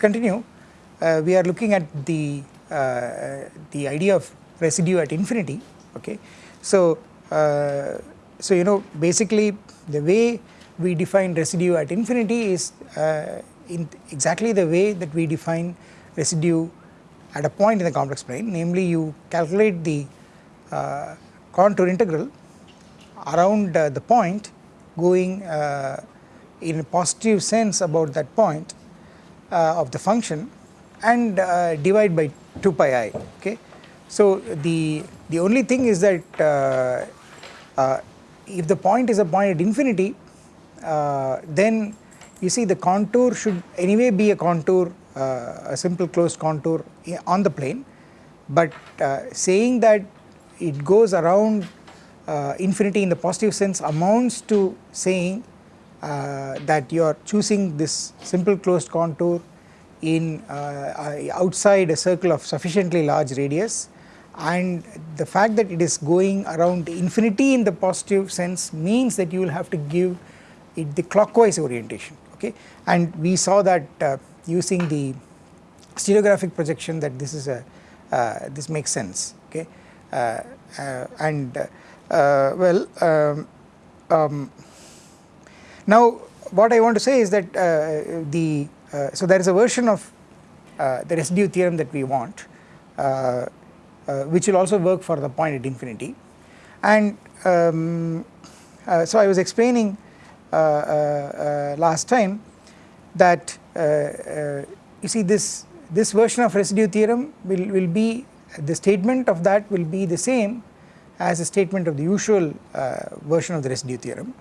us continue. Uh, we are looking at the, uh, the idea of residue at infinity okay. So, uh, so you know basically the way we define residue at infinity is uh, in exactly the way that we define residue at a point in the complex plane namely you calculate the uh, contour integral around uh, the point going in a positive sense about that point of the function and uh, divide by 2 pi i okay. So the, the only thing is that uh, if the point is a point at infinity then you see the contour should anyway be a contour a simple closed contour on the plane but saying that it goes around uh, infinity in the positive sense amounts to saying uh, that you are choosing this simple closed contour in uh, outside a circle of sufficiently large radius. And the fact that it is going around infinity in the positive sense means that you will have to give it the clockwise orientation okay? And we saw that uh, using the stereographic projection that this is a uh, this makes sense okay? Uh, and well um, um, now what I want to say is that uh, the uh, so there is a version of uh, the residue theorem that we want which will also work for the point at infinity and um, so I was explaining last time that you see this this version of residue theorem will, will be the statement of that will be the same as a statement of the usual uh, version of the residue theorem.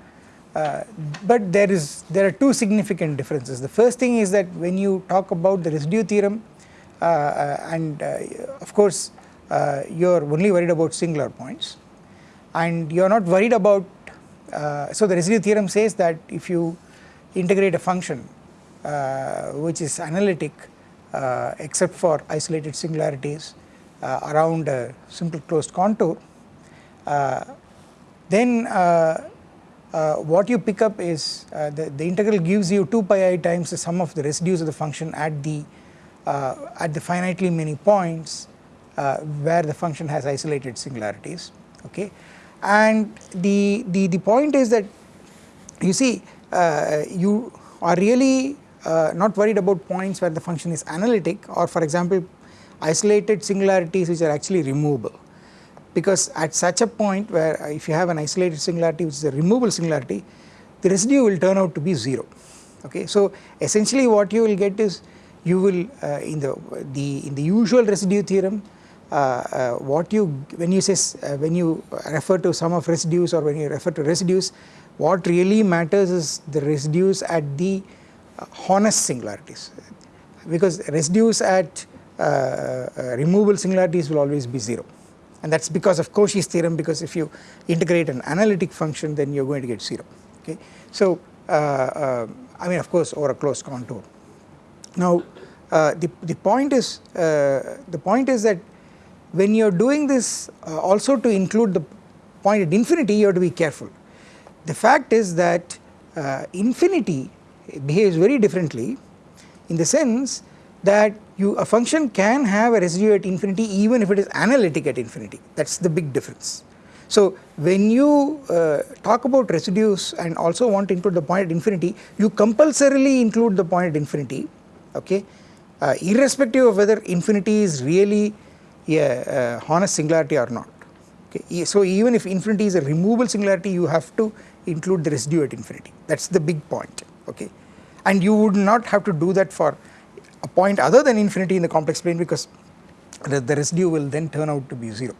Uh, but there is there are two significant differences. The first thing is that when you talk about the residue theorem uh, uh and uh, of course uh, you are only worried about singular points and you are not worried about so the residue theorem says that if you integrate a function which is analytic except for isolated singularities around a simple closed contour then uh, uh, what you pick up is the, the integral gives you 2 pi i times the sum of the residues of the function at the at the finitely many points where the function has isolated singularities okay? And the the the point is that you see uh, you are really uh, not worried about points where the function is analytic or for example isolated singularities which are actually removable because at such a point where uh, if you have an isolated singularity which is a removable singularity the residue will turn out to be 0 okay. So essentially what you will get is you will uh, in the the in the usual residue theorem uh, uh, what you when you say uh, when you refer to sum of residues or when you refer to residues what really matters is the residues at the uh, honest singularities. Because residues at removable singularities will always be 0 and that is because of Cauchy's theorem because if you integrate an analytic function then you are going to get 0 okay. So uh, uh, I mean of course over a closed contour. Now uh, the, the point is uh, the point is that when you are doing this uh, also to include the point at infinity you have to be careful. The fact is that uh, infinity behaves very differently in the sense that you a function can have a residue at infinity even if it is analytic at infinity that is the big difference. So when you uh, talk about residues and also want to include the point at infinity you compulsorily include the point at infinity okay uh, irrespective of whether infinity is really a, a honest singularity or not okay. So even if infinity is a removable singularity you have to include the residue at infinity that is the big point okay and you would not have to do that for a point other than infinity in the complex plane because the, the residue will then turn out to be 0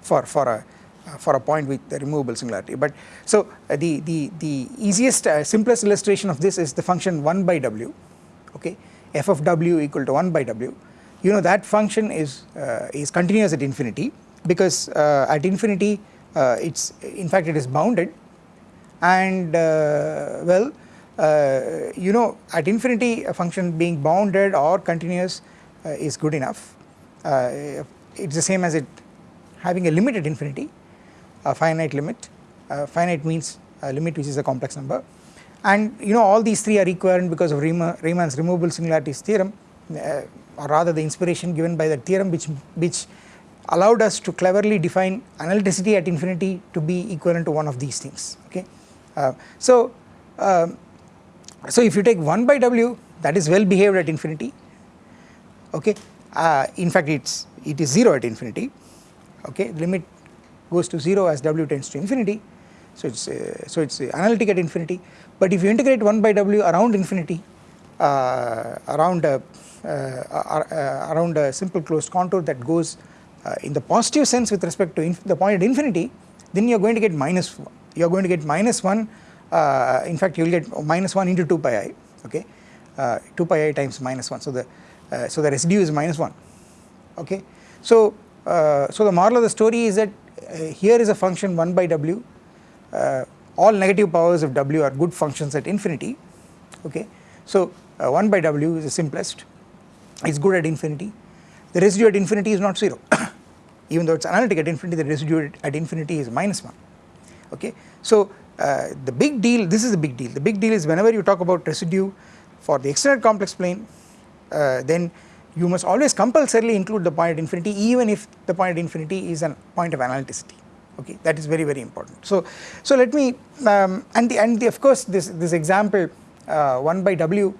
for, for a uh, for a point with the removable singularity. But so uh, the, the, the easiest uh, simplest illustration of this is the function 1 by w okay? F of w equal to 1 by w. You know that function is uh, is continuous at infinity because uh, at infinity uh, it's in fact it is bounded. And well uh, you know at infinity a function being bounded or continuous uh, is good enough. Uh, it is the same as it having a limit at infinity, a finite limit, finite means a limit which is a complex number and you know all these three are equivalent because of Riemann's removable singularities theorem uh, or rather the inspiration given by the theorem which which allowed us to cleverly define analyticity at infinity to be equivalent to one of these things okay. Uh, so, um, so if you take 1 by w that is well behaved at infinity okay uh, in fact it's it is 0 at infinity okay limit goes to 0 as w tends to infinity. So it's uh, so it's analytic at infinity. But if you integrate 1 by w around infinity uh, around a, uh, uh, around a simple closed contour that goes uh, in the positive sense with respect to the point at infinity then you are going to get minus 1 you are going to get minus 1 uh, in fact you will get minus 1 into 2 pi i okay? Uh, 2 pi i times minus 1 so the uh, so the residue is minus 1 okay? So uh, so the moral of the story is that uh, here is a function 1 by w. Uh, all negative powers of w are good functions at infinity okay? So 1 by w is the simplest it's good at infinity. The residue at infinity is not 0 even though it's analytic at infinity the residue at infinity is minus 1 okay? So uh, the big deal this is the big deal. The big deal is whenever you talk about residue for the extended complex plane uh, then you must always compulsorily include the point at infinity even if the point at infinity is a point of analyticity. Okay that is very very important. So so let me um, and the and the, of course this this example uh, 1 by w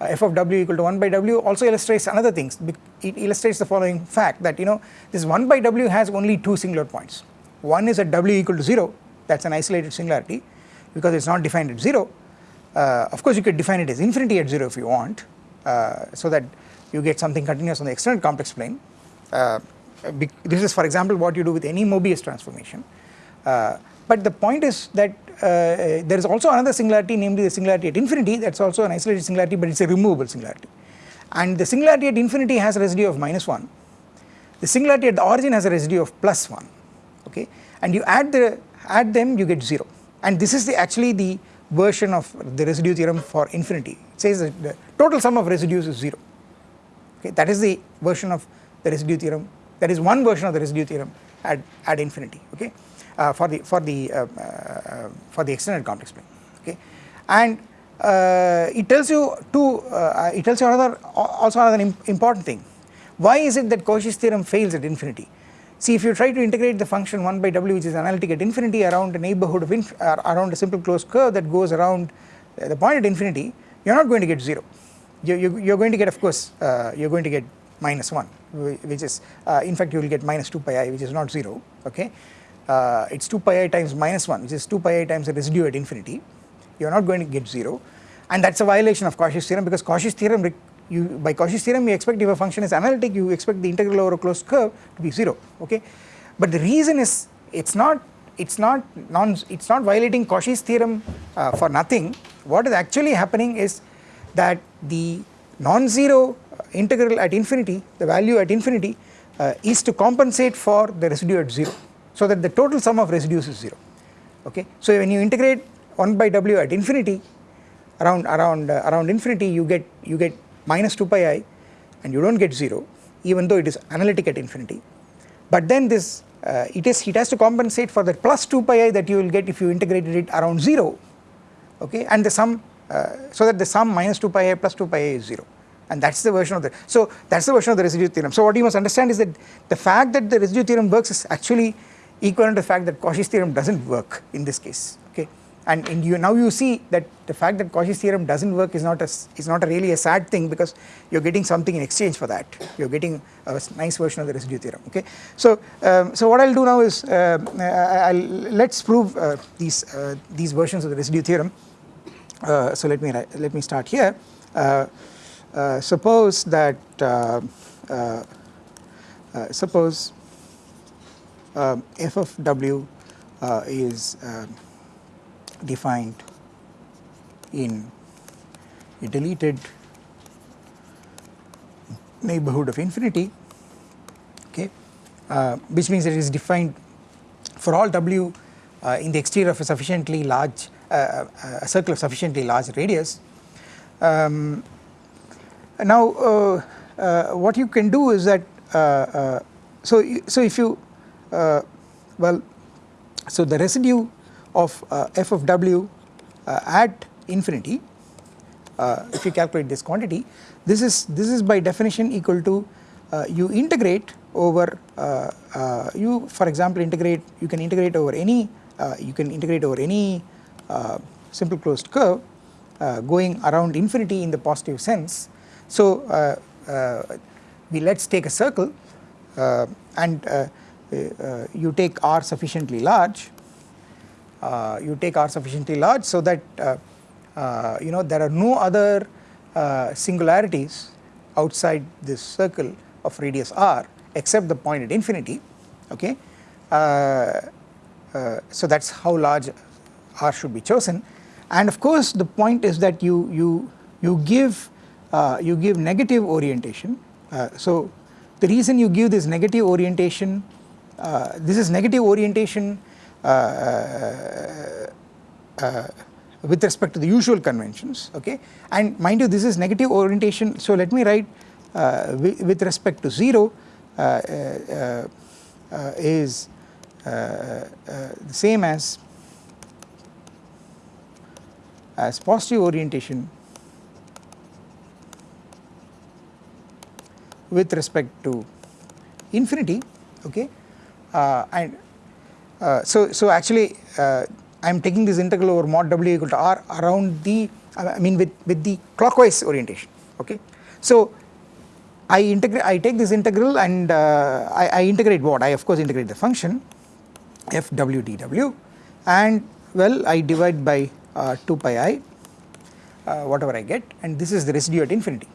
uh, f of w equal to 1 by w also illustrates another things it illustrates the following fact that you know this 1 by w has only two singular points. One is at w equal to 0 that is an isolated singularity because it is not defined at 0. Uh, of course you could define it as infinity at 0 if you want uh, so that you get something continuous on the extended complex plane. Uh, this is for example what you do with any Mobius transformation. Uh, but the point is that uh, there is also another singularity namely the singularity at infinity that is also an isolated singularity but it is a removable singularity. And the singularity at infinity has a residue of minus 1, the singularity at the origin has a residue of plus 1 okay and you add the add them you get 0 and this is the actually the version of the residue theorem for infinity. It says that the total sum of residues is 0 okay that is the version of the residue theorem. That is one version of the residue theorem at, at infinity. Okay uh, for the for the uh, uh, for the extended complex plane. Okay and uh, it tells you two uh, it tells you another also another important thing. Why is it that Cauchy's theorem fails at infinity See if you try to integrate the function 1 by w which is analytic at infinity around a neighbourhood of uh, around a simple closed curve that goes around uh, the point at infinity you are not going to get 0 you, you, you are going to get of course uh, you are going to get minus 1 which is uh, in fact you will get minus 2 pi i which is not 0 okay? Uh, it is 2 pi i times minus 1 which is 2 pi i times the residue at infinity. You are not going to get 0 and that is a violation of Cauchy's theorem because Cauchy's theorem you by Cauchy's theorem you expect if a function is analytic you expect the integral over a closed curve to be 0 okay? But the reason is it's not it's not non it's not violating Cauchy's theorem uh, for nothing. What is actually happening is that the non-zero integral at infinity the value at infinity uh, is to compensate for the residue at 0 so that the total sum of residues is 0 okay? So when you integrate 1 by w at infinity around around uh, around infinity you get you get minus 2 pi i and you do not get 0 even though it is analytic at infinity. But then this uh, it is it has to compensate for the plus 2 pi i that you will get if you integrated it around 0 okay and the sum uh, so that the sum minus 2 pi i plus 2 pi i is 0 and that is the version of the so that is the version of the residue theorem. So what you must understand is that the fact that the residue theorem works is actually equivalent to the fact that Cauchy's theorem does not work in this case and, and you now you see that the fact that Cauchy's theorem does not work is not a is not a really a sad thing because you are getting something in exchange for that. You are getting a nice version of the residue theorem okay. So um, so what I will do now is uh, I will let us prove uh, these uh, these versions of the residue theorem. Uh, so let me let me start here. Uh, uh, suppose that suppose f of w is defined in a deleted neighborhood of infinity okay uh, which means it is defined for all w uh, in the exterior of a sufficiently large uh, uh a circle of sufficiently large radius. Um, now uh, uh, what you can do is that so so if you well so the residue of uh, f of w uh, at infinity uh, if you calculate this quantity this is this is by definition equal to uh, you integrate over uh, uh, you for example integrate you can integrate over any uh, you can integrate over any uh, simple closed curve going around infinity in the positive sense. So we let us take a circle and you take r sufficiently large you take r sufficiently large so that you know there are no other singularities outside this circle of radius r except the point at infinity okay. Uh, uh, so that is how large r should be chosen and of course the point is that you you you give uh, you give negative orientation uh, so the reason you give this negative orientation uh, this is negative orientation uh, with respect to the usual conventions okay? And mind you this is negative orientation so let me write with respect to 0 uh, uh, uh, is the same as as positive orientation with respect to infinity okay? Uh, and uh, so so actually uh, I am taking this integral over mod w equal to r around the I mean with with the clockwise orientation okay? So I integrate I take this integral and uh, I, I, integrate what? I of course integrate the function f w dw and well I divide by uh, 2 pi i uh, whatever I get and this is the residue at infinity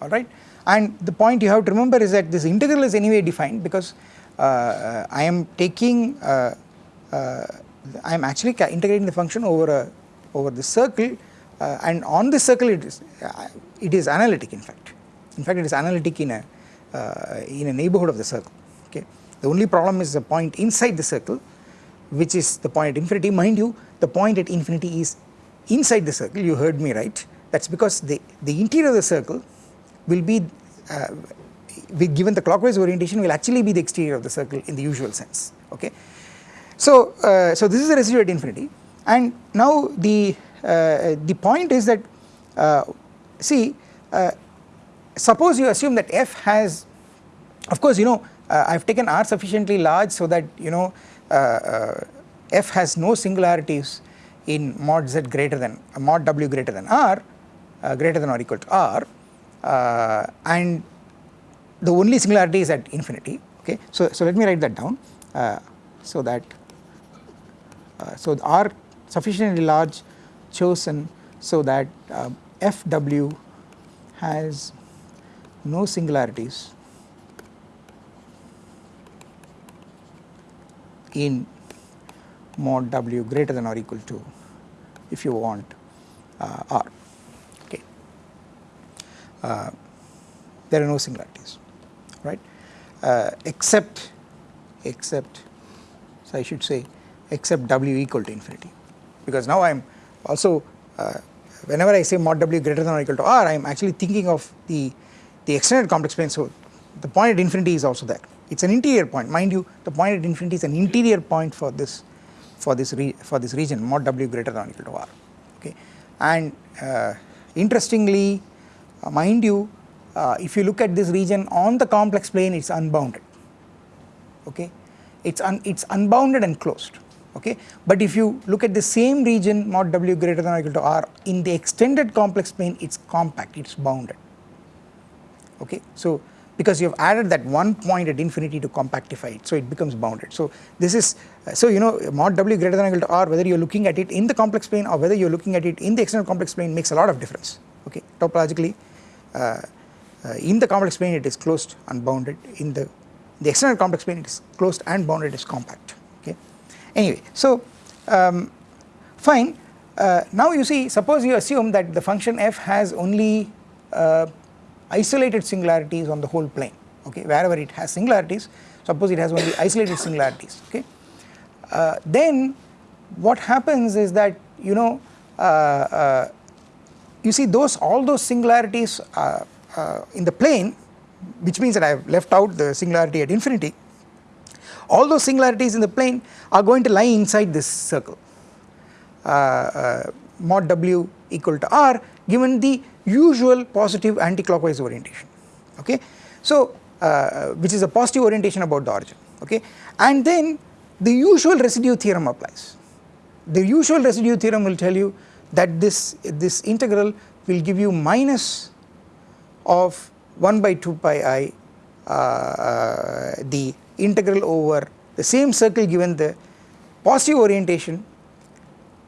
alright and the point you have to remember is that this integral is anyway defined because I am taking I am actually integrating the function over a over the circle and on the circle it is it is analytic in fact in fact it is analytic in a uh, in a neighborhood of the circle okay. The only problem is the point inside the circle which is the point at infinity mind you the point at infinity is inside the circle you heard me right that is because the, the interior of the circle will be uh, given the clockwise orientation will actually be the exterior of the circle in the usual sense okay. So, uh, so this is the residue at infinity and now the, uh, the point is that uh, see uh, suppose you assume that f has of course you know uh, I have taken r sufficiently large so that you know uh, f has no singularities in mod z greater than mod w greater than r greater than or equal to r and the only singularity is at infinity okay. So, so let me write that down so that so r sufficiently large chosen so that fw has no singularities in mod w greater than or equal to if you want uh, r. Okay. Uh, there are no singularities right? Uh, except except so I should say except w equal to infinity. Because now I am also uh, whenever I say mod w greater than or equal to r I am actually thinking of the the extended complex plane. So the point at infinity is also there it is an interior point. Mind you the point at infinity is an interior point for this for this for this region mod w greater than or equal to r. Okay. And uh, interestingly uh, mind you uh, if you look at this region on the complex plane it is unbounded. Okay. It's un it's unbounded and closed okay but if you look at the same region mod w greater than or equal to r in the extended complex plane it's compact it's bounded okay. So because you have added that one point at infinity to compactify it so it becomes bounded. So this is so you know mod w greater than or equal to r whether you are looking at it in the complex plane or whether you are looking at it in the external complex plane makes a lot of difference okay topologically uh, uh, in the complex plane it is closed and bounded in the the external complex plane it is closed and bounded is compact. Anyway so um, fine. Uh, now you see suppose you assume that the function f has only uh, isolated singularities on the whole plane okay wherever it has singularities. Suppose it has only isolated singularities okay. Uh, then what happens is that you know uh, uh, you see those all those singularities uh, in the plane which means that I have left out the singularity at infinity all those singularities in the plane are going to lie inside this circle uh, mod w equal to r given the usual positive anti-clockwise orientation okay. So uh, which is a positive orientation about the origin okay and then the usual residue theorem applies. The usual residue theorem will tell you that this, this integral will give you minus of 1 by 2 pi i uh, uh, the integral over the same circle given the positive orientation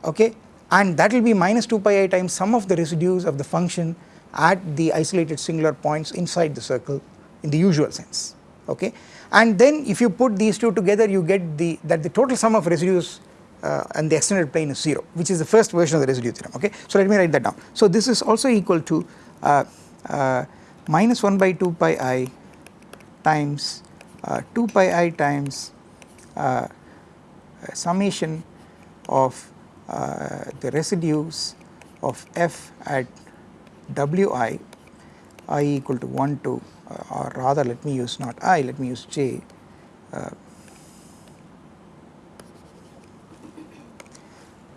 okay and that will be minus 2 pi i times sum of the residues of the function at the isolated singular points inside the circle in the usual sense okay and then if you put these two together you get the that the total sum of residues uh, and the extended plane is 0 which is the first version of the residue theorem okay. So let me write that down. So this is also equal to uh, uh, minus 1 by 2 pi i times 2 pi i times uh, summation of uh, the residues of f at wi i equal to 1 to or rather let me use not i let me use j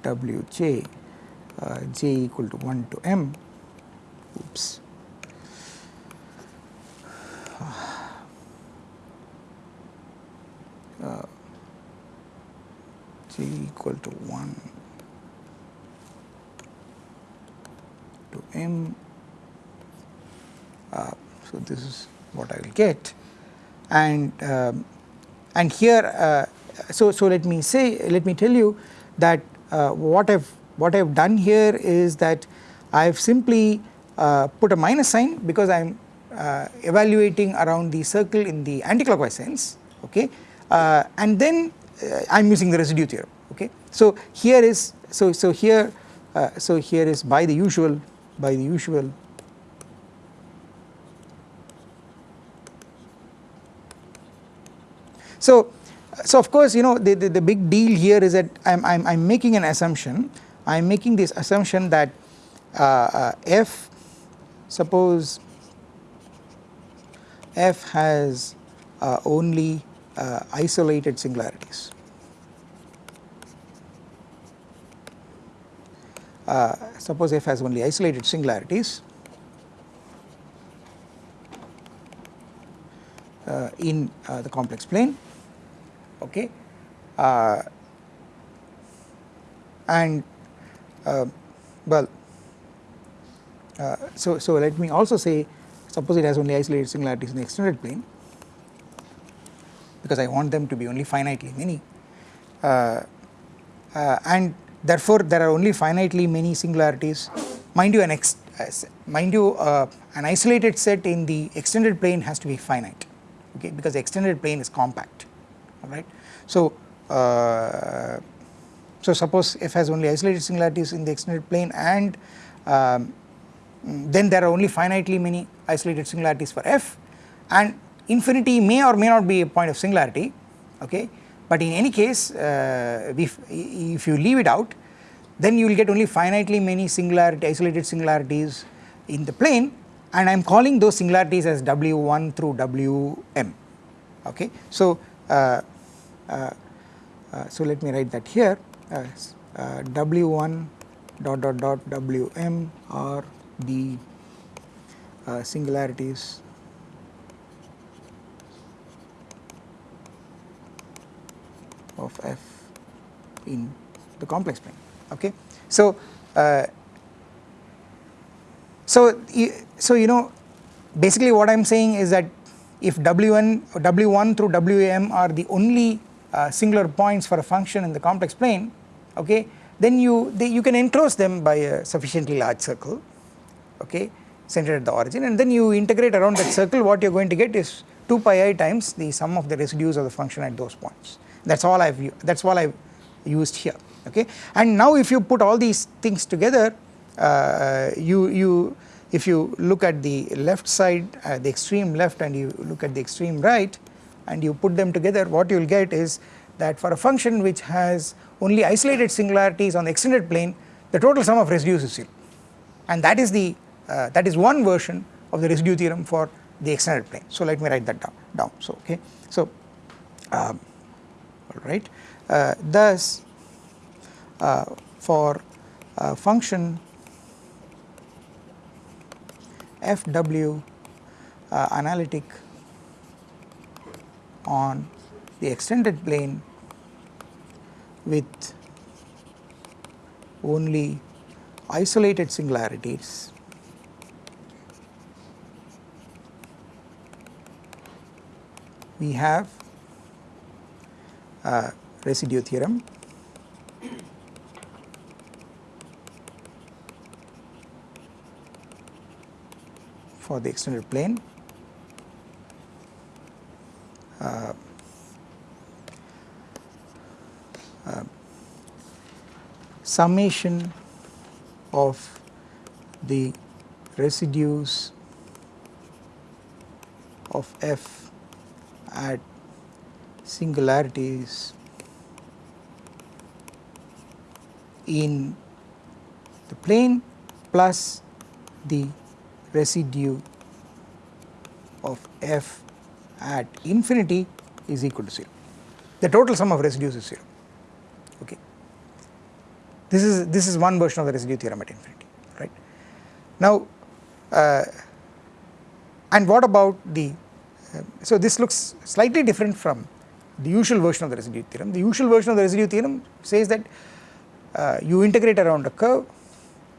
wj uh, j equal to 1 to m oops uh, j equal to 1 to m. Uh, so this is what I will get. And um, and here uh, so so let me say let me tell you that uh, what I've what I've done here is that I've simply uh, put a minus sign because I'm uh, evaluating around the circle in the anticlockwise sense okay uh, and then uh, I'm using the residue theorem okay. So here is so so here uh, so here is by the usual by the usual so so of course you know the, the, the big deal here is that I'm, I'm, I'm making an assumption I am making this assumption that uh, uh, f suppose f has uh, only uh, isolated singularities. Uh, suppose f has only isolated singularities. Uh, in the complex plane. Okay. Uh, and uh, well uh, so so let me also say suppose it has only isolated singularities in the extended plane because I want them to be only finitely many. Uh, uh, and therefore there are only finitely many singularities. Mind you an ex mind you uh, an isolated set in the extended plane has to be finite okay? Because the extended plane is compact alright. So, uh, so suppose f has only isolated singularities in the extended plane and um, then there are only finitely many isolated singularities for f and infinity may or may not be a point of singularity okay but in any case uh, if, if you leave it out then you will get only finitely many singularity isolated singularities in the plane and I am calling those singularities as w1 through wm okay. So uh, uh, uh, so let me write that here as uh, w1 dot dot dot wm are the singularities of f in the complex plane okay. So uh, so so you know basically what I am saying is that if w1 w1 through wm are the only uh, singular points for a function in the complex plane okay then you they, you can enclose them by a sufficiently large circle okay centered at the origin and then you integrate around that circle what you are going to get is 2 pi i times the sum of the residues of the function at those points that is all I have that is all I have used here okay and now if you put all these things together uh, you you if you look at the left side uh, the extreme left and you look at the extreme right and you put them together what you will get is that for a function which has only isolated singularities on the extended plane the total sum of residues is 0 and that is the uh, that is one version of the residue theorem for the extended plane. So let me write that down, down. so okay so um, alright uh, thus uh, for uh, function fw uh, analytic on the extended plane with only isolated singularities. We have residue theorem. For the extended plane. Uh, uh, summation of the residues of f at singularities in the plane plus the residue of f at infinity is equal to 0. The total sum of residues is 0. Okay. This is this is one version of the residue theorem at infinity, right? Now, uh, and what about the so this looks slightly different from the usual version of the residue theorem. The usual version of the residue theorem says that uh, you integrate around a curve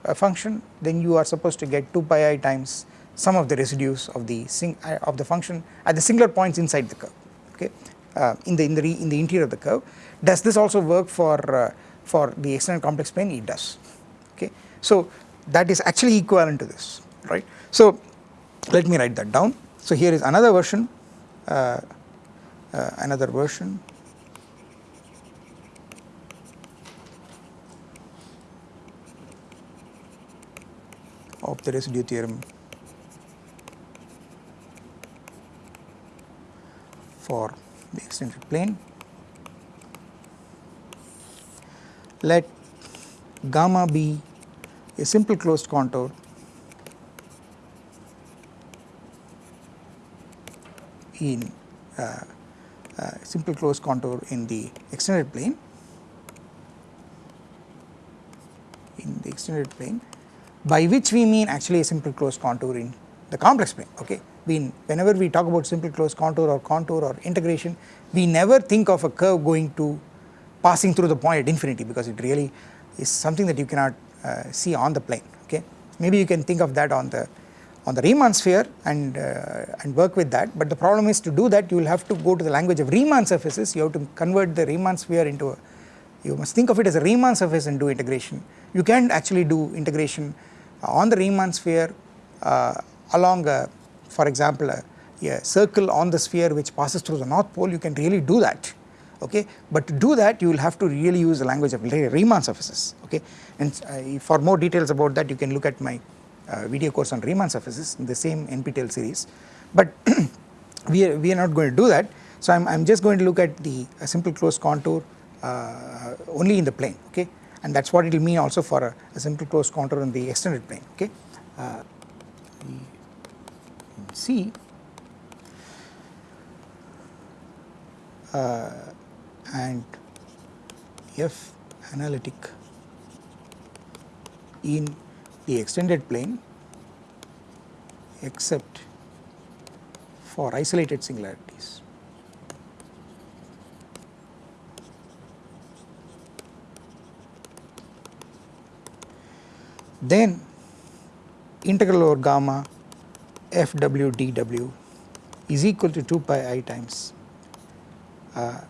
a function then you are supposed to get 2 pi i times sum of the residues of the uh, of the function at the singular points inside the curve okay? Uh, in the in the in the interior of the curve. Does this also work for uh, for the extended complex plane? It does okay? So that is actually equivalent to this right? So let me write that down. So here is another version, uh, another version. Of the residue theorem. For the extended plane. Let gamma be a simple closed contour. In uh, uh, simple closed contour in the extended plane. In the extended plane by which we mean actually a simple closed contour in the complex plane okay? We whenever we talk about simple closed contour or contour or integration we never think of a curve going to passing through the point at infinity because it really is something that you cannot uh, see on the plane okay? Maybe you can think of that on the on the Riemann sphere and, uh, and work with that. But the problem is to do that you will have to go to the language of Riemann surfaces. You have to convert the Riemann sphere into a you must think of it as a Riemann surface and do integration. You can actually do integration on the Riemann sphere uh, along a, for example a, a, circle on the sphere which passes through the north pole. You can really do that okay? But to do that you will have to really use the language of Riemann surfaces okay? And uh, for more details about that you can look at my uh, video course on Riemann surfaces in the same NPTEL series. But we are, we are not going to do that. So I am just going to look at the simple closed contour uh, only in the plane okay? And that is what it will mean also for a, a, simple closed contour in the extended plane okay. Uh, see. Uh, and F analytic in the extended plane except for isolated singularities. Then integral over gamma f w d w is equal to 2 pi i times uh,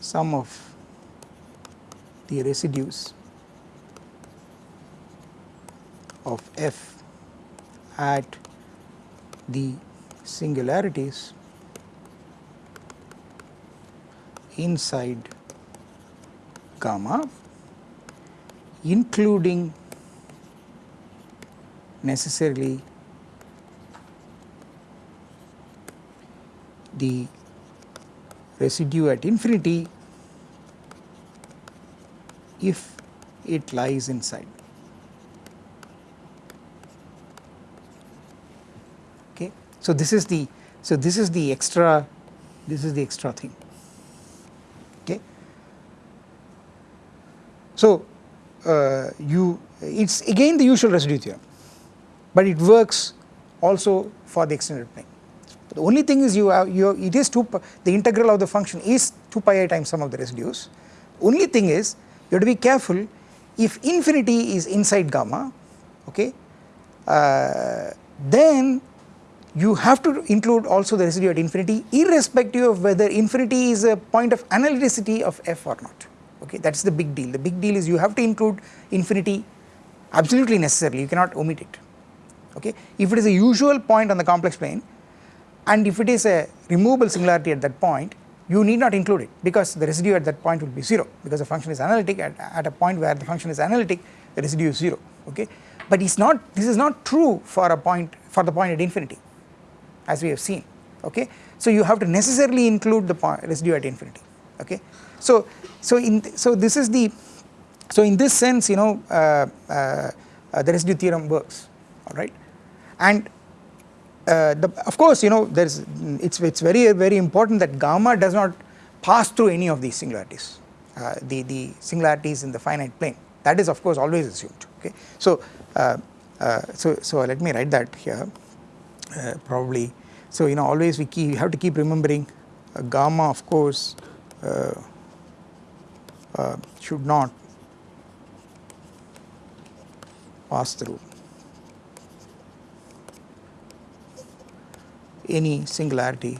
sum of the residues of f at the singularities inside gamma including necessarily the residue at infinity if it lies inside. So this is the so this is the extra this is the extra thing okay. So uh, you it's again the usual residue theorem but it works also for the extended plane. The only thing is you have you it is 2 the integral of the function is 2 pi i times sum of the residues. Only thing is you have to be careful if infinity is inside gamma okay uh, then you have to include also the residue at infinity irrespective of whether infinity is a point of analyticity of f or not. Okay that is the big deal. The big deal is you have to include infinity absolutely necessarily. You cannot omit it. Okay if it is a usual point on the complex plane and if it is a removable singularity at that point you need not include it because the residue at that point will be 0 because the function is analytic at, at a point where the function is analytic the residue is 0 okay but it's not this is not true for a point for the point at infinity as we have seen okay? So you have to necessarily include the residue at infinity okay? So so in so this is the so in this sense you know uh, uh, the residue theorem works alright and uh, the, of course you know there is it's it's very very important that gamma does not pass through any of these singularities uh, the the singularities in the finite plane. That is of course always assumed okay? So uh, uh so so let me write that here probably so you know always we keep have to keep remembering uh, gamma of course should not pass through any singularity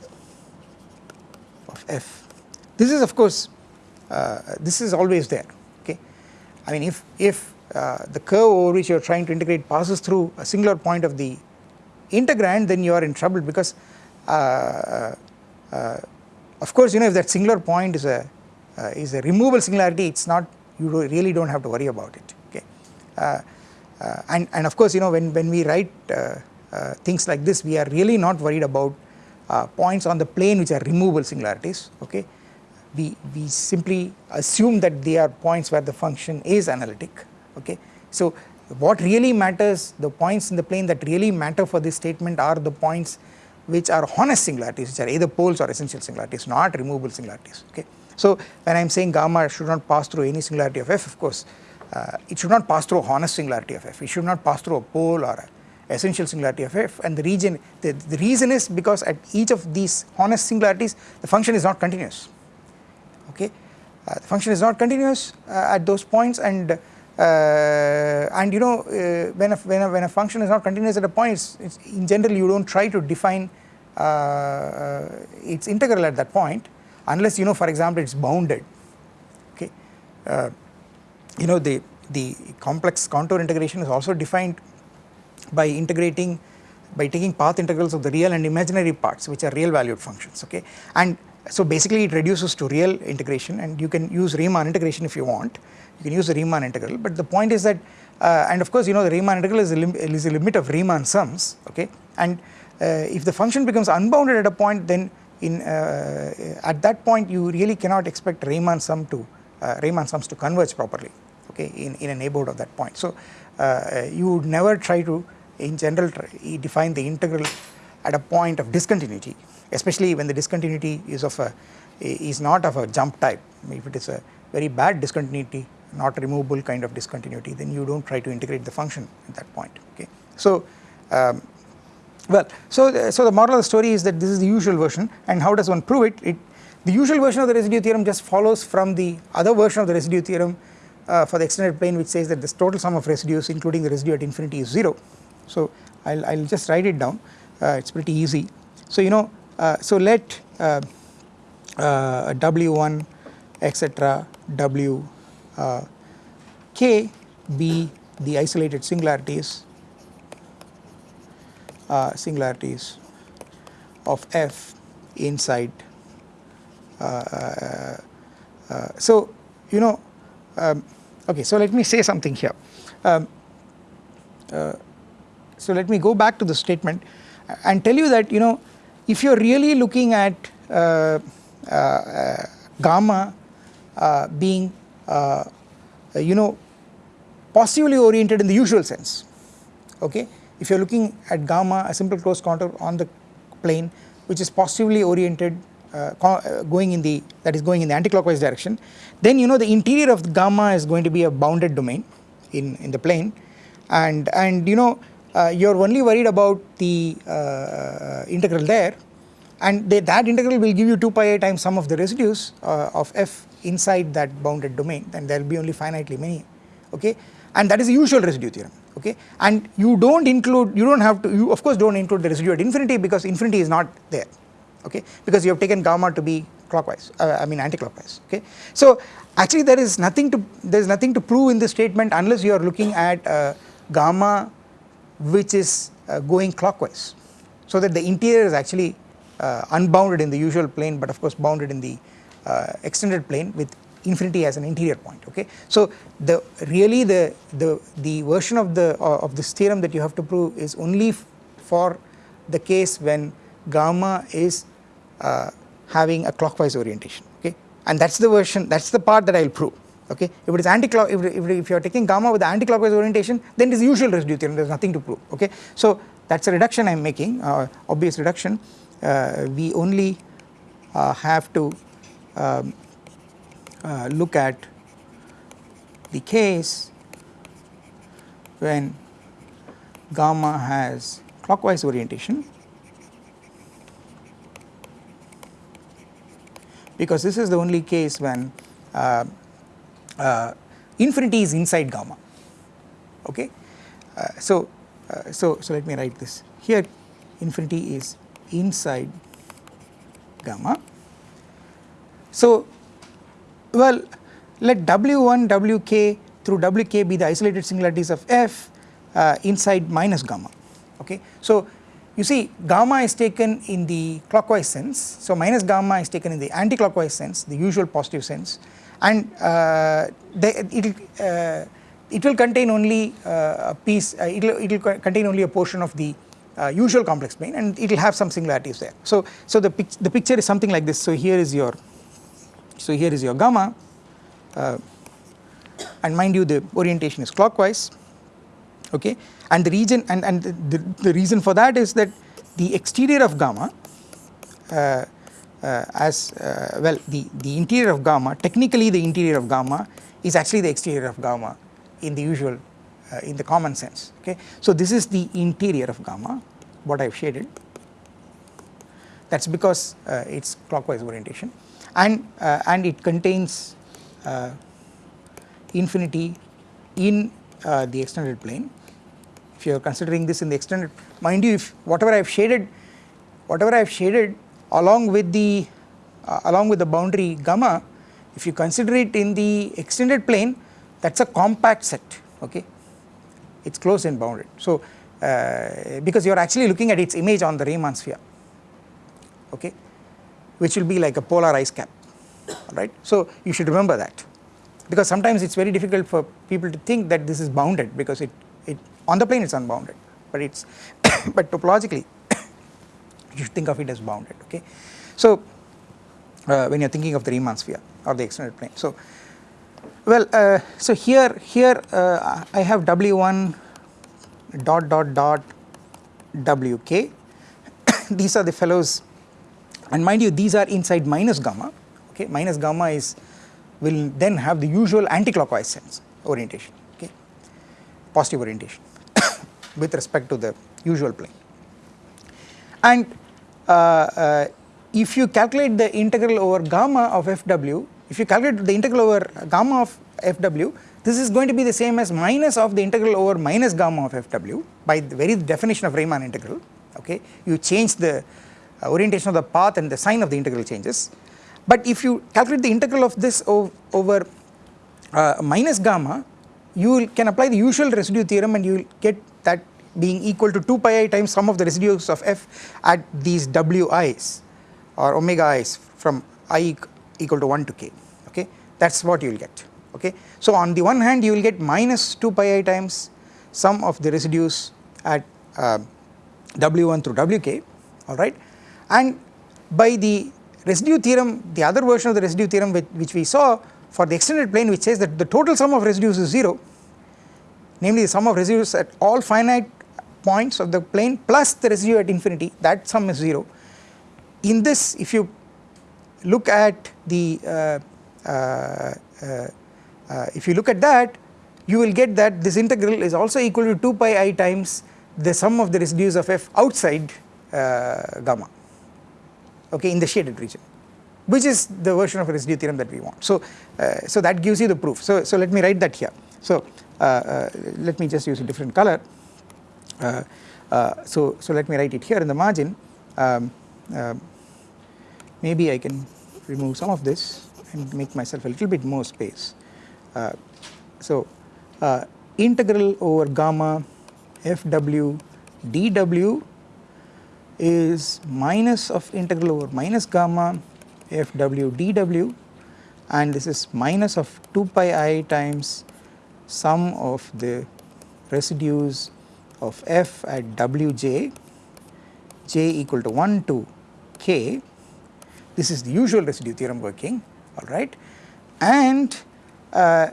of f. This is of course uh, this is always there okay. I mean if, if uh, the curve over which you are trying to integrate passes through a singular point of the integrand then you are in trouble because uh, uh of course you know if that singular point is a uh, is a removable singularity it is not you do really do not have to worry about it okay. Uh, and, and of course you know when, when we write uh, things like this we are really not worried about uh, points on the plane which are removable singularities okay we we simply assume that they are points where the function is analytic okay so what really matters the points in the plane that really matter for this statement are the points which are honest singularities which are either poles or essential singularities not removable singularities okay? So when i am saying gamma should not pass through any singularity of f of course uh, it should not pass through a honest singularity of f. It should not pass through a pole or a essential singularity of f. And the region the, the reason is because at each of these honest singularities the function is not continuous okay? Uh, the function is not continuous uh, at those points and uh, and you know uh, when a, when a when a function is not continuous at a point it's, it's in general you don't try to define uh, uh, its integral at that point unless you know for example it's bounded. Okay? You know the the complex contour integration is also defined by integrating by taking path integrals of the real and imaginary parts which are real valued functions. Okay? And so basically it reduces to real integration and you can use Riemann integration if you want you can use the Riemann integral but the point is that uh, and of course you know the Riemann integral is a, lim is a limit of Riemann sums okay? And uh, if the function becomes unbounded at a point then in uh, at that point you really cannot expect Riemann sum to uh, Riemann sums to converge properly okay in, in a neighborhood of that point. So uh, you would never try to in general define the integral at a point of discontinuity especially when the discontinuity is of a is not of a jump type. If it is a very bad discontinuity not removable kind of discontinuity then you do not try to integrate the function at that point okay. So um, well so the, so the moral of the story is that this is the usual version and how does one prove it, it the usual version of the residue theorem just follows from the other version of the residue theorem uh, for the extended plane which says that this total sum of residues including the residue at infinity is 0 so I'll, I'll just write it down. Uh, it's pretty easy. So you know uh, so let uh, uh, w1 etc w uh, k be the isolated singularities singularities of f inside. So you know um, okay so let me say something here. Um, uh, so let me go back to the statement and tell you that you know if you are really looking at uh, uh, gamma uh, being uh, you know positively oriented in the usual sense okay? If you are looking at gamma a simple closed contour on the plane which is positively oriented uh, uh, going in the that is going in the anticlockwise direction then you know the interior of the gamma is going to be a bounded domain in in the plane. And and you know uh, you're only worried about the uh, integral there and they, that integral will give you 2 pi i times sum of the residues uh, of f inside that bounded domain. And there will be only finitely many okay? And that is the usual residue theorem okay? And you don't include you don't have to you of course don't include the residue at infinity because infinity is not there okay? Because you have taken gamma to be clockwise uh, I mean anti-clockwise okay. So actually there is nothing to there is nothing to prove in this statement unless you are looking at uh, gamma which is uh, going clockwise. So that the interior is actually unbounded in the usual plane but of course bounded in the uh, extended plane with infinity as an interior point okay. So the really the the the version of the uh, of this theorem that you have to prove is only for the case when gamma is uh, having a clockwise orientation okay and that is the version that is the part that I will prove okay. If it is anti-clock if, if, if you are taking gamma with anti-clockwise orientation then it is usual residue theorem there is nothing to prove okay. So that is a reduction I am making uh, obvious reduction uh, we only uh, have to um, uh, look at the case when gamma has clockwise orientation. Because this is the only case when uh, uh, infinity is inside gamma. Okay. Uh, so, uh, so, so let me write this. Here infinity is inside gamma. So, well let W1 Wk through Wk be the isolated singularities of f uh, inside minus gamma okay. So you see gamma is taken in the clockwise sense so minus gamma is taken in the anti-clockwise sense the usual positive sense and uh, it uh, it will contain only uh, a piece uh, it will it will contain only a portion of the uh, usual complex plane and it will have some singularities there. So so the pic the picture is something like this. So here is your so here is your gamma. Uh, and mind you the orientation is clockwise okay? And the region and, and the, the reason for that is that the exterior of gamma uh, uh, as uh, well the, the interior of gamma technically the interior of gamma is actually the exterior of gamma in the usual uh, in the common sense okay. So this is the interior of gamma what I have shaded. That is because uh, it is clockwise orientation. And uh, and it contains infinity in the extended plane. If you are considering this in the extended mind you if whatever I have shaded whatever I have shaded along with the uh, along with the boundary gamma if you consider it in the extended plane that is a compact set okay it is closed and bounded. So uh, because you are actually looking at its image on the Riemann sphere okay which will be like a polar ice cap right. So you should remember that because sometimes it is very difficult for people to think that this is bounded because it it on the plane it is unbounded but it is but topologically you should think of it as bounded okay. So uh, when you are thinking of the Riemann sphere or the extended plane. So well uh, so here here uh, I have W1 dot dot dot WK these are the fellows. And mind you these are inside minus gamma. Okay minus gamma is will then have the usual anti-clockwise sense orientation. Okay positive orientation with respect to the usual plane. And uh, uh, if you calculate the integral over gamma of fw, if you calculate the integral over gamma of fw, this is going to be the same as minus of the integral over minus gamma of fw by the very definition of Riemann integral okay. You change the uh, orientation of the path and the sign of the integral changes. But if you calculate the integral of this over uh, minus gamma you can apply the usual residue theorem and you will get that being equal to 2 pi i times sum of the residues of f at these wi's or omega i's from i equal to 1 to k okay that is what you will get okay. So on the one hand you will get minus 2 pi i times sum of the residues at uh, w1 through wk alright and by the residue theorem the other version of the residue theorem which, which we saw for the extended plane which says that the total sum of residues is 0 namely the sum of residues at all finite points of the plane plus the residue at infinity that sum is 0. In this if you look at the if you look at that you will get that this integral is also equal to 2 pi i times the sum of the residues of f outside uh, gamma okay in the shaded region which is the version of residue theorem that we want. So, uh, so that gives you the proof. So, so let me write that here. So, uh, uh let me just use a different color. Uh, uh, so, so let me write it here in the margin. Um, um maybe I can remove some of this and make myself a little bit more space. Uh, so, uh, integral over gamma fw dw is minus of integral over minus gamma fw dw and this is minus of 2 pi i times sum of the residues of f at wj j equal to 1 to k this is the usual residue theorem working alright and uh,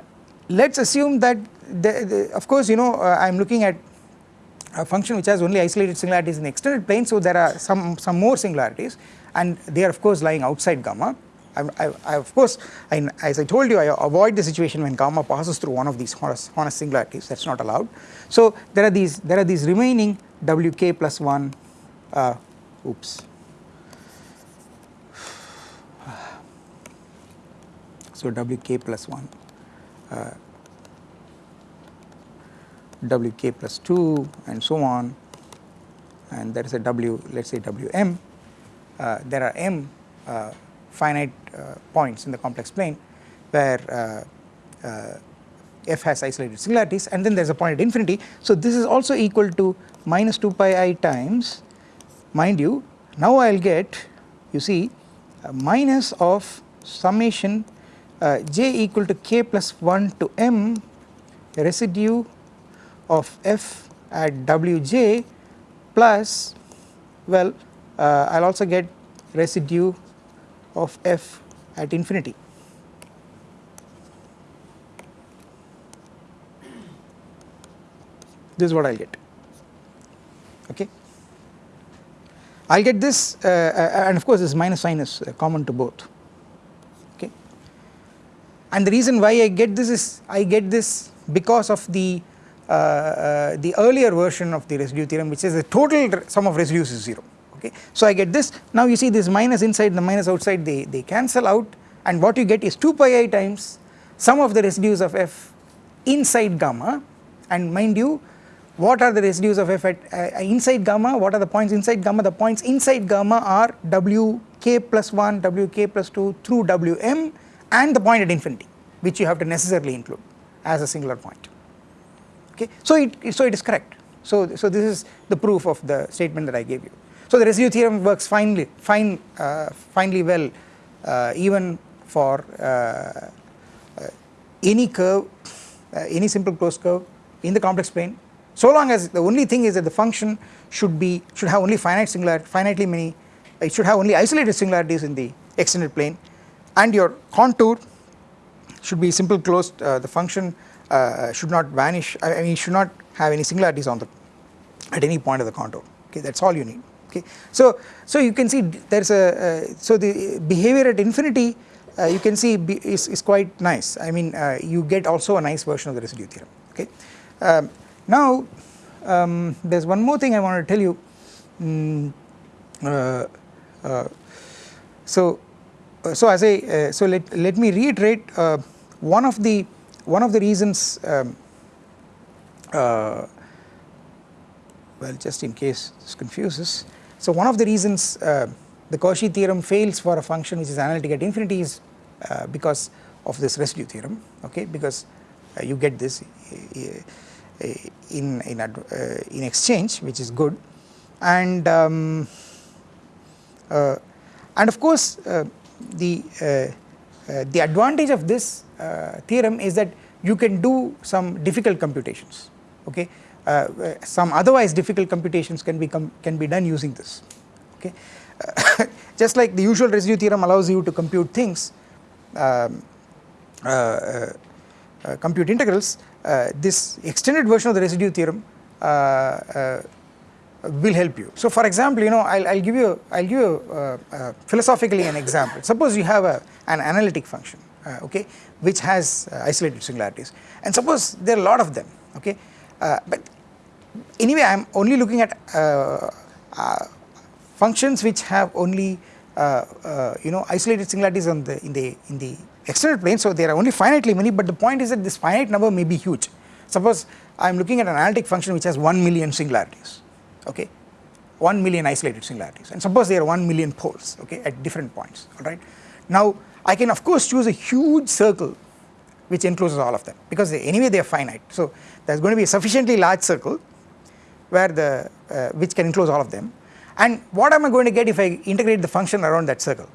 let us assume that the, the, of course you know uh, I am looking at a function which has only isolated singularities in the extended plane so there are some, some more singularities and they are of course lying outside gamma. I, I, I of course I, as I told you I avoid the situation when gamma passes through one of these honest, honest singularities that is not allowed. So there are these there are these remaining wk plus 1 uh, oops so wk plus 1 uh, wk plus 2 and so on. And there is a w let us say wm uh, there are m uh, finite uh, points in the complex plane where uh, uh, f has isolated singularities and then there is a point at infinity. So this is also equal to minus 2 pi i times mind you now I will get you see minus of summation j equal to k plus 1 to m residue of f at wj plus well uh, I will also get residue of f at infinity. This is what I will get okay. I will get this uh, uh, and of course this minus sign is uh, common to both and the reason why I get this is I get this because of the uh, uh, the earlier version of the residue theorem which says the total sum of residues is 0 okay. So I get this. Now you see this minus inside the minus outside they, they cancel out. And what you get is 2 pi i times sum of the residues of f inside gamma. And mind you what are the residues of f at uh, inside gamma? What are the points inside gamma? The points inside gamma are wk plus 1 wk plus 2 through wm and the point at infinity which you have to necessarily include as a singular point okay. So it, so it is correct. So, so this is the proof of the statement that I gave you. So the residue theorem works finely, fine, uh, finely well uh, even for uh, uh any curve, uh, any simple closed curve in the complex plane so long as the only thing is that the function should be should have only finite singular finitely many it should have only isolated singularities in the extended plane and your contour should be simple closed uh, the function uh, should not vanish I mean should not have any singularities on the at any point of the contour okay that is all you need okay. So, so you can see there is a uh, so the behavior at infinity uh, you can see is, is quite nice I mean uh, you get also a nice version of the residue theorem okay. Um, now um, there is one more thing I want to tell you um, so so as I so let, let me reiterate one of the one of the reasons um, uh, well just in case this confuses. So one of the reasons uh, the Cauchy theorem fails for a function which is analytic at infinity is uh, because of this residue theorem okay? Because uh, you get this uh, in in, uh, in exchange which is good. And um, and of course the the advantage of this uh, theorem is that you can do some difficult computations okay? Uh, some otherwise difficult computations can be can be done using this okay? Uh, just like the usual residue theorem allows you to compute things um, uh, uh, compute integrals this extended version of the residue theorem will help you. So for example, you know, I'll, I'll give you, I'll give you uh, uh, philosophically an example. Suppose you have a, an analytic function, uh, okay, which has uh, isolated singularities, and suppose there are a lot of them, okay, uh, but anyway, I am only looking at uh, functions which have only, you know, isolated singularities on the in the in the external plane. So there are only finitely many, but the point is that this finite number may be huge. Suppose I am looking at an analytic function which has 1 million singularities okay? 1 million isolated singularities. And suppose there are 1 million poles okay at different points alright. Now I can of course choose a huge circle which encloses all of them because they, anyway they are finite. So there is going to be a sufficiently large circle where the uh, which can enclose all of them. And what am I going to get if I integrate the function around that circle?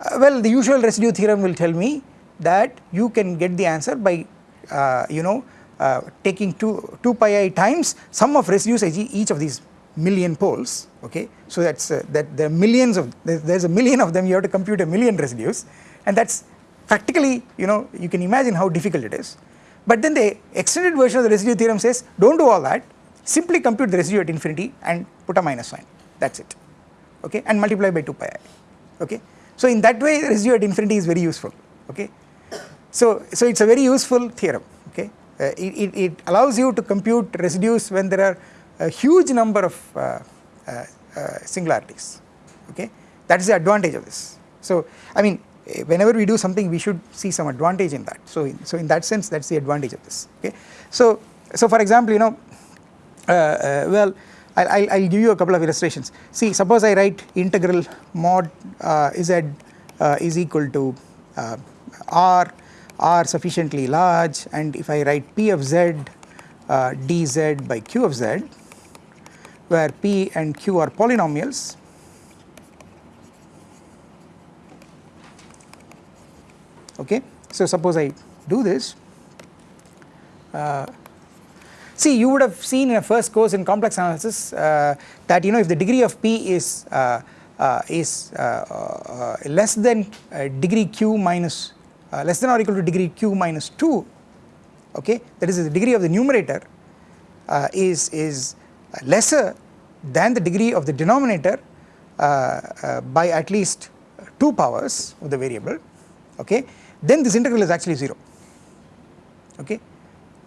Uh, well the usual residue theorem will tell me that you can get the answer by uh, you know uh, taking 2, 2 pi i times sum of residues each of these million poles okay. So that is uh, that there are millions of there is a million of them you have to compute a million residues. And that is practically you know you can imagine how difficult it is. But then the extended version of the residue theorem says do not do all that. Simply compute the residue at infinity and put a minus sign. That is it. Okay? And multiply by 2 pi i. Okay. So in that way residue at infinity is very useful. Okay. So, so it is a very useful theorem. Okay uh, it, it, allows you to compute residues when there are a huge number of uh, uh, singularities okay that is the advantage of this. So I mean whenever we do something we should see some advantage in that so in, so in that sense that is the advantage of this okay. So so for example you know uh, uh, well I'll, I'll, give you a couple of illustrations see suppose I write integral mod uh, z is equal to r are sufficiently large and if I write P of z uh, dz by q of z where P and Q are polynomials okay. So suppose I do this uh, see you would have seen in a first course in complex analysis uh, that you know if the degree of P is uh, uh is uh, less than degree Q minus uh, less than or equal to degree q minus 2 okay that is the degree of the numerator uh, is is lesser than the degree of the denominator uh, uh, by at least 2 powers of the variable okay then this integral is actually 0 okay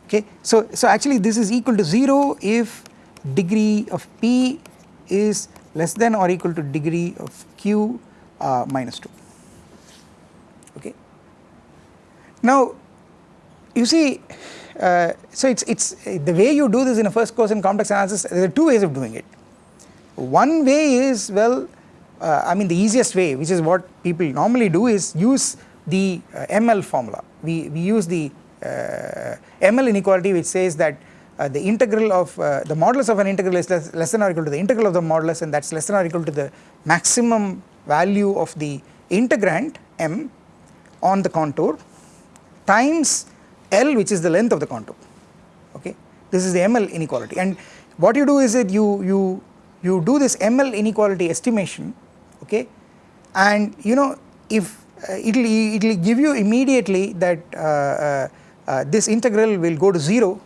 okay. So so actually this is equal to 0 if degree of p is less than or equal to degree of q uh, minus 2 okay now you see uh, so it's it's the way you do this in a first course in complex analysis there are two ways of doing it. One way is well uh, I mean the easiest way which is what people normally do is use the uh, ML formula we, we use the uh, ML inequality which says that uh, the integral of uh, the modulus of an integral is less, less than or equal to the integral of the modulus and that is less than or equal to the maximum value of the integrand m on the contour times L which is the length of the contour okay? This is the ML inequality. And what you do is that you you you do this ML inequality estimation okay? And you know if uh, it will it will give you immediately that uh, uh, uh, this integral will go to 0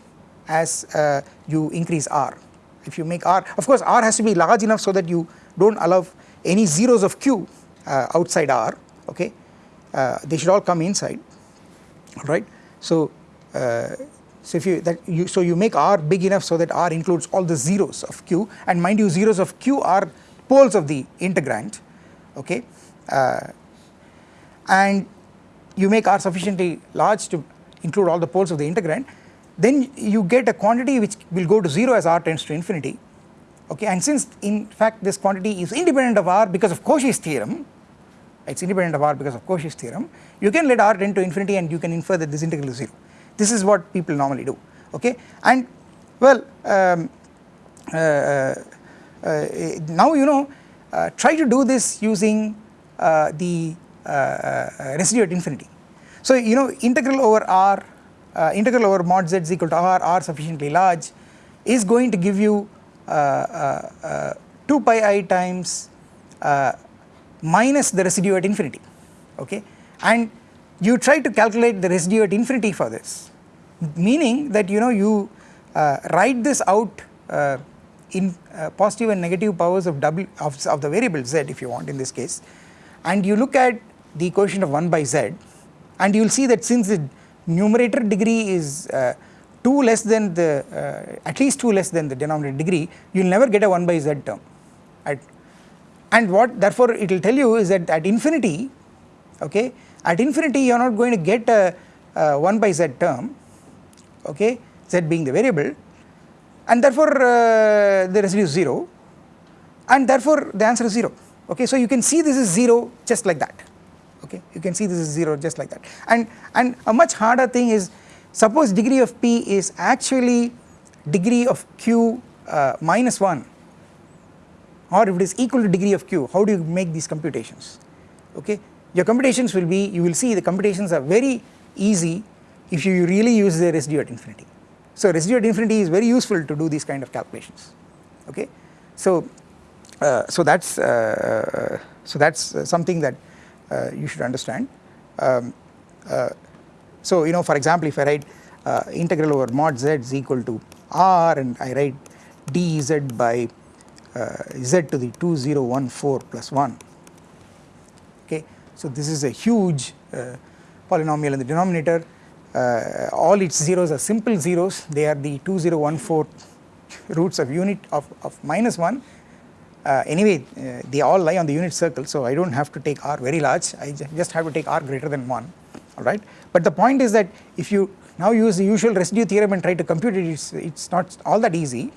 as uh, you increase r. If you make r of course r has to be large enough so that you do not allow any zeros of q uh, outside r okay? They should all come inside right. So, uh, so if you that you so you make R big enough so that R includes all the zeros of Q. And mind you zeros of Q are poles of the integrand. Okay? Uh, and you make R sufficiently large to include all the poles of the integrand then you get a quantity which will go to 0 as R tends to infinity. Okay? And since in fact this quantity is independent of R because of Cauchy's theorem it is independent of R because of Cauchy's theorem. You can let R tend to infinity and you can infer that this integral is 0 this is what people normally do okay? And well um, uh, uh, uh now you know uh, try to do this using uh, the uh, residue at infinity. So you know integral over R integral over mod z is equal to R R sufficiently large is going to give you 2 pi i times minus the residue at infinity okay? And you try to calculate the residue at infinity for this meaning that you know you uh, write this out uh, in uh, positive and negative powers of w of, of the variable z if you want in this case. And you look at the coefficient of 1 by z and you will see that since the numerator degree is uh, 2 less than the uh, at least 2 less than the denominator degree you will never get a 1 by z term right and what therefore it will tell you is that at infinity okay at infinity you are not going to get a, a 1 by z term okay z being the variable. And therefore uh, the residue is 0 and therefore the answer is 0 okay so you can see this is 0 just like that. Okay you can see this is 0 just like that. And and a much harder thing is suppose degree of p is actually degree of q uh, minus 1 or if it is equal to degree of q how do you make these computations? Okay? Your computations will be you will see the computations are very easy if you really use the residue at infinity. So residue at infinity is very useful to do these kind of calculations. Okay? So uh, so that's uh, so that's uh, something that uh, you should understand. Um, uh, so you know for example if I write uh, integral over mod z is equal to r and I write dz by z to the 2014 plus 1 okay? So this is a huge polynomial in the denominator. Uh, all its zeros are simple zeros. They are the 2014 roots of unit of, of minus 1 uh, anyway uh, they all lie on the unit circle so I do not have to take r very large. I just have to take r greater than 1 alright but the point is that if you now use the usual residue theorem and try to compute it it's, it's not all that easy.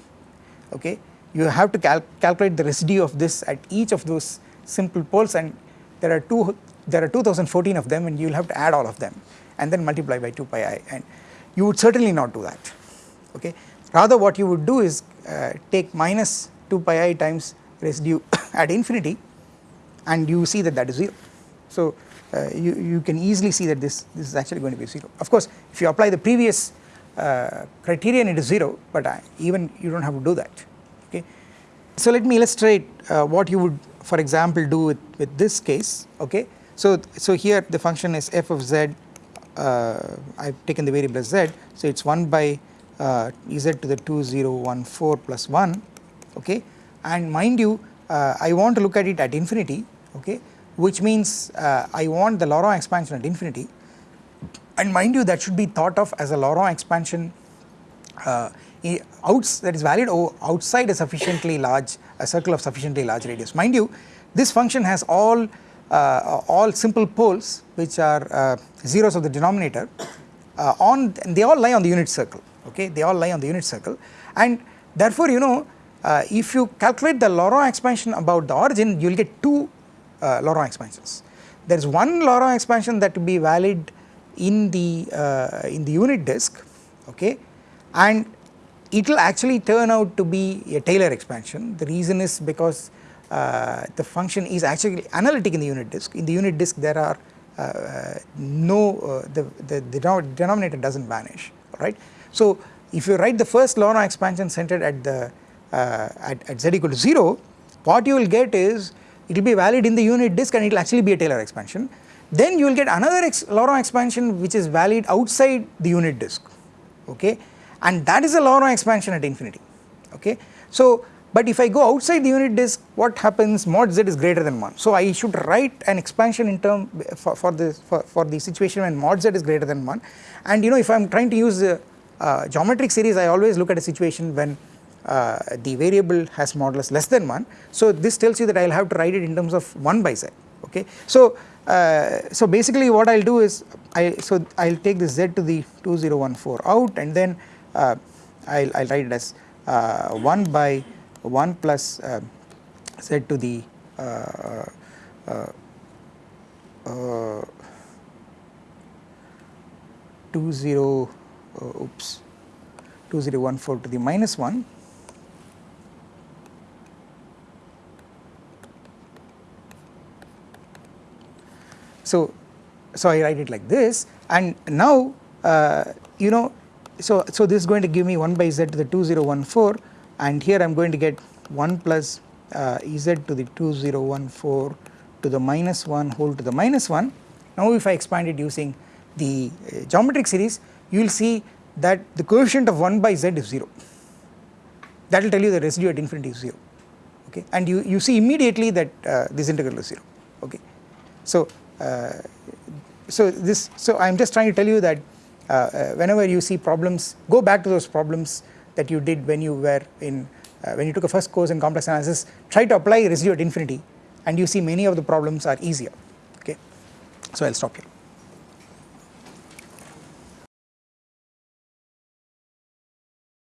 Okay you have to cal calculate the residue of this at each of those simple poles and there are two there are 2014 of them and you will have to add all of them and then multiply by 2 pi i and you would certainly not do that okay? Rather what you would do is uh, take minus 2 pi i times residue at infinity and you see that that is 0 so uh, you, you can easily see that this this is actually going to be 0 of course if you apply the previous uh, criterion it is 0 but uh, even you do not have to do that okay. So let me illustrate uh, what you would for example do with, with this case. Okay. So so here the function is f of z uh, I have taken the variable as z. So it is 1 by uh, z to the 2014 plus 1 okay. And mind you uh, I want to look at it at infinity. Okay. Which means I want the Laurent expansion at infinity. And mind you that should be thought of as a Laurent expansion uh, outs that is valid outside a sufficiently large a circle of sufficiently large radius. Mind you this function has all uh, all simple poles which are uh, zeros of the denominator uh, on they all lie on the unit circle okay? They all lie on the unit circle. And therefore you know if you calculate the Laurent expansion about the origin you will get two Laurent expansions. There is one Laurent expansion that will be valid in the uh, in the unit disk okay? And it will actually turn out to be a Taylor expansion the reason is because uh, the function is actually analytic in the unit disk. In the unit disk there are uh, no uh, the, the, the denominator does not vanish right. So if you write the first Laurent expansion centered at the uh, at, at z equal to 0 what you will get is it will be valid in the unit disk and it will actually be a Taylor expansion then you will get another ex Laurent expansion which is valid outside the unit disk okay and that is a Laurent expansion at infinity. Okay. So but if I go outside the unit disk what happens? Mod z is greater than 1 so I should write an expansion in term for, for the for, for the situation when mod z is greater than 1 and you know if I am trying to use the uh, geometric series I always look at a situation when uh, the variable has modulus less than 1 so this tells you that I will have to write it in terms of 1 by z. Okay? So uh, so basically what I will do is I so I will take this z to the 2014 out and then I will write it as uh, 1 by 1 plus uh, z to the uh, uh, 20 oops 2014 to the minus 1 so so I write it like this and now uh, you know so so this is going to give me 1 by z to the 2014 and here I am going to get 1 plus uh, Ez to the 2014 to the minus 1 whole to the minus 1. Now if I expand it using the uh, geometric series you will see that the coefficient of 1 by z is 0 that will tell you the residue at infinity is 0 okay and you, you see immediately that uh, this integral is 0 okay. So, uh, so this so I am just trying to tell you that whenever you see problems go back to those problems that you did when you were in uh, when you took a first course in complex analysis try to apply residue at infinity and you see many of the problems are easier okay. So I will stop here.